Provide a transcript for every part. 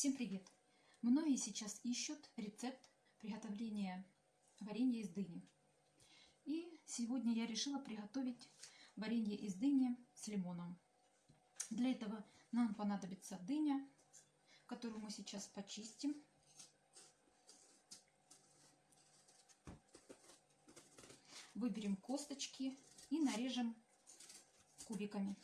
Всем привет! Многие сейчас ищут рецепт приготовления варенья из дыни. И сегодня я решила приготовить варенье из дыни с лимоном. Для этого нам понадобится дыня, которую мы сейчас почистим. Выберем косточки и нарежем кубиками.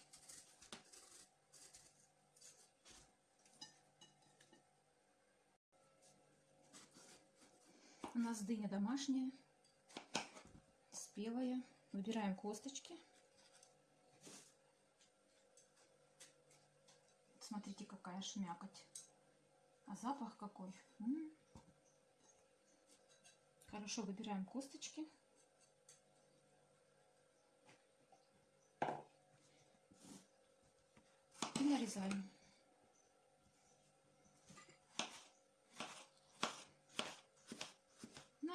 У нас дыня домашняя, спелая. Выбираем косточки. Смотрите, какая шмякоть. А запах какой. М -м -м. Хорошо выбираем косточки. И нарезаем.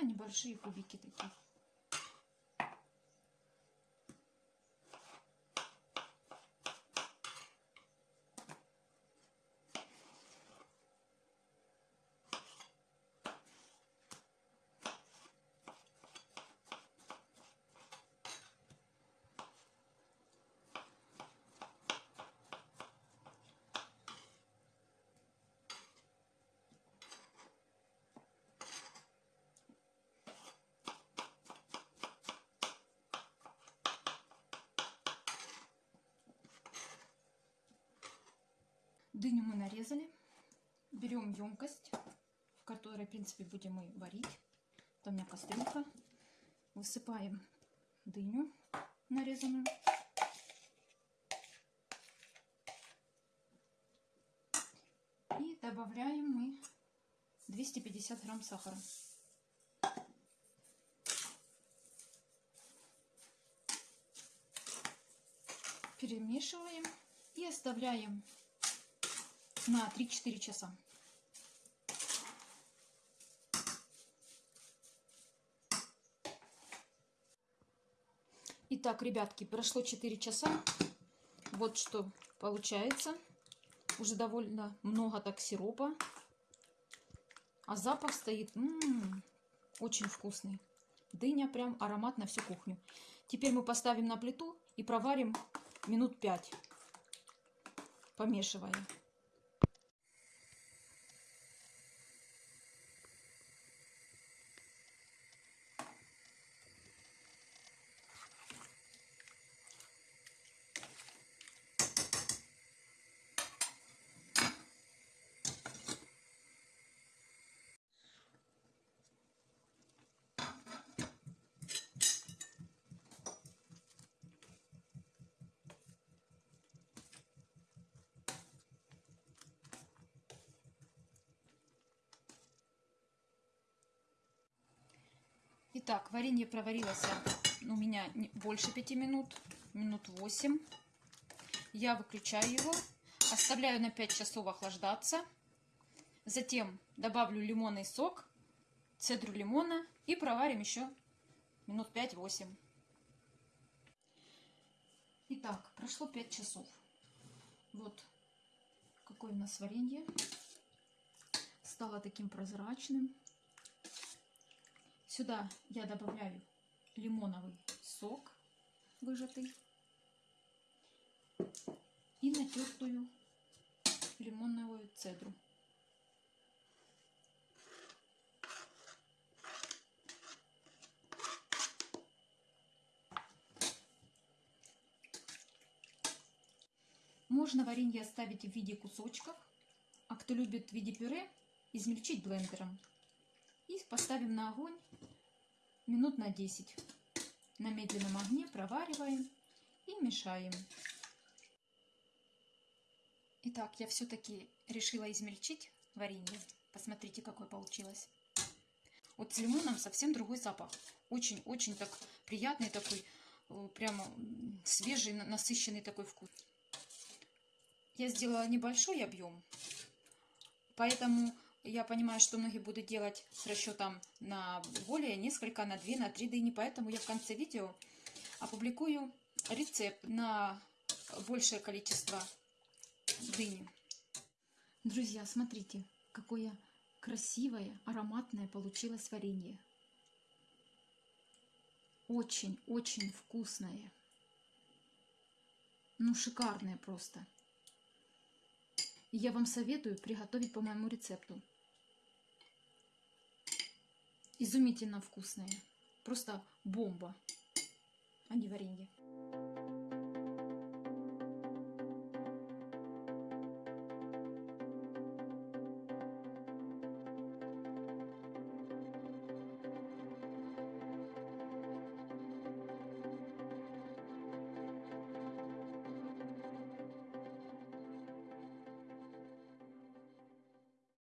Небольшие кубики такие. Дыню мы нарезали. Берем емкость, в которой, в принципе, будем мы варить. Это у меня кастрюлька. Высыпаем дыню нарезанную. И добавляем мы 250 грамм сахара. Перемешиваем и оставляем на 3-4 часа. Итак, ребятки, прошло 4 часа. Вот что получается. Уже довольно много так сиропа. А запах стоит м -м -м, очень вкусный. Дыня прям аромат на всю кухню. Теперь мы поставим на плиту и проварим минут 5, помешивая. Итак, варенье проварилось у меня больше 5 минут, минут 8. Я выключаю его, оставляю на 5 часов охлаждаться. Затем добавлю лимонный сок, цедру лимона и проварим еще минут 5-8. Итак, прошло 5 часов. Вот какое у нас варенье. Стало таким прозрачным. Сюда я добавляю лимоновый сок выжатый и натертую лимонную цедру. Можно варенье оставить в виде кусочков, а кто любит в виде пюре, измельчить блендером. И поставим на огонь минут на 10. На медленном огне провариваем и мешаем. Итак, я все-таки решила измельчить варенье. Посмотрите, какое получилось. Вот с лимоном совсем другой запах. Очень-очень так приятный такой, э, прямо свежий, насыщенный такой вкус. Я сделала небольшой объем, поэтому я понимаю, что многие будут делать с расчетом на более несколько, на 2, на 3 дыни, поэтому я в конце видео опубликую рецепт на большее количество дыни. Друзья, смотрите, какое красивое, ароматное получилось варенье. Очень-очень вкусное. Ну, шикарное просто. Я вам советую приготовить по моему рецепту. Изумительно вкусное. Просто бомба, не варенье.